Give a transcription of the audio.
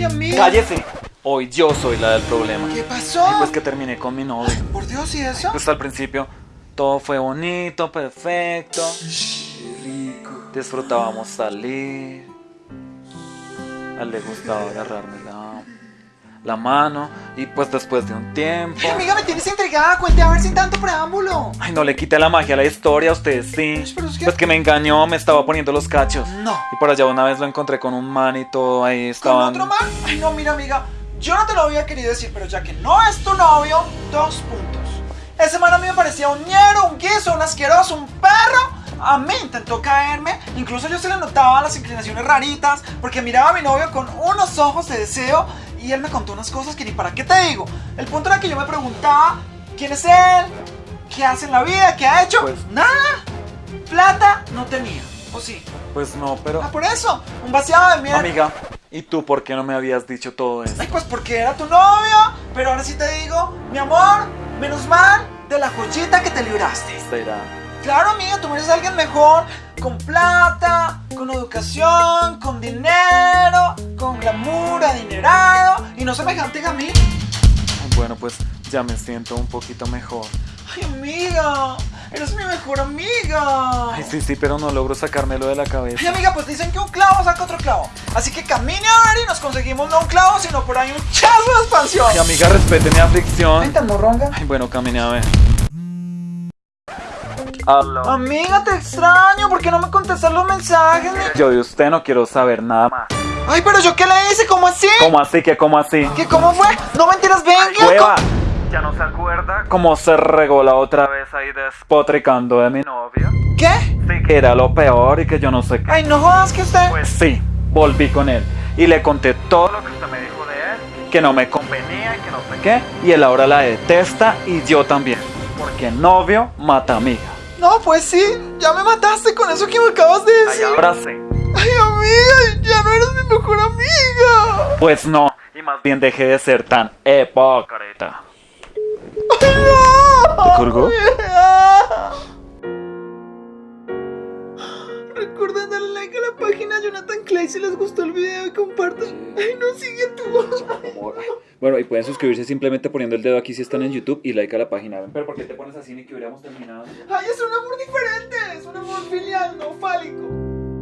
Ay, amiga. ¡Cállese! Hoy yo soy la del problema. ¿Qué pasó? Ay, pues que terminé con mi novio. Por Dios, ¿y eso? Pues al principio todo fue bonito, perfecto. Rico. Disfrutábamos salir. A él le gustaba agarrarme la, la mano. Y pues después de un tiempo. Amiga, me tienes intrigada. Cuente a ver sin tanto preámbulo. Ay, no le quite la magia a la historia, a usted sí. Pero es que- Pues que me engañó, me estaba poniendo los cachos. No. Y por allá una vez lo encontré con un man y todo ahí ¿Con estaban. otro man? Ay, no, mira, amiga. Yo no te lo había querido decir, pero ya que no es tu novio, dos puntos. Ese man a mí me parecía un ñero, un guiso, un asqueroso, un perro. A mí intentó caerme, incluso yo se le notaba las inclinaciones raritas, porque miraba a mi novio con unos ojos de deseo y él me contó unas cosas que ni para qué te digo. El punto era que yo me preguntaba, ¿quién es él? ¿Qué hace en la vida? ¿Qué ha hecho? Pues- Nada. Plata no tenía, ¿o sí? Pues no, pero. Ah, por eso, un vaciado de mierda. Amiga, ¿y tú por qué no me habías dicho todo eso? Ay, pues porque era tu novio. Pero ahora sí te digo, mi amor, menos mal de la joyita que te libraste. Será. Claro, amiga, tú eres alguien mejor, con plata, con educación, con dinero, con glamour, adinerado y no semejante a mí. Bueno, pues ya me siento un poquito mejor. Ay, amiga, eres mi mejor amiga. Ay, sí, sí, pero no logro sacármelo de la Ay, cabeza. amiga, pues dicen que un clavo saca otro clavo. Así que camine a ver y nos conseguimos no un clavo, sino por ahí un chazo de expansión. Ay, amiga, respete mi aflicción. Vente, morronga. Ay, bueno, camine a ver. Aló. Amiga, te extraño. ¿Por qué no me contestas los mensajes? Yo de usted no quiero saber nada más. Ay, pero yo qué le hice, ¿cómo así? ¿Cómo así? ¿Qué cómo así? ¿Qué cómo fue? No mentiras, venga. ¡Hueva! ¿Ya no se acuerda? ¿Cómo se regó la otra vez ahí despotricando de mi novio? ¿Qué? Sí, que era lo peor y que yo no sé qué. Ay, no jodas que usted. Pues sí, volví con él y le conté todo lo que usted me dijo de él, que no me convenía y que no sé qué, y él ahora la detesta y yo también, porque novio mata amiga. No, pues sí, ya me mataste con eso que me acabas de Ay, decir. ahora sí. Mejor amiga. Pues no, y más bien dejé de ser tan hipócrita. No. ¿Te colgó? Recuerden darle like a la página Jonathan Clay si les gustó el video y compartan. Ay, no sigue tú. Bueno, y pueden suscribirse simplemente poniendo el dedo aquí si están en YouTube y like a la página. Pero ¿por qué te pones así ni que hubiéramos terminado? Ay, es un amor diferente. Es un amor filial, no fálico.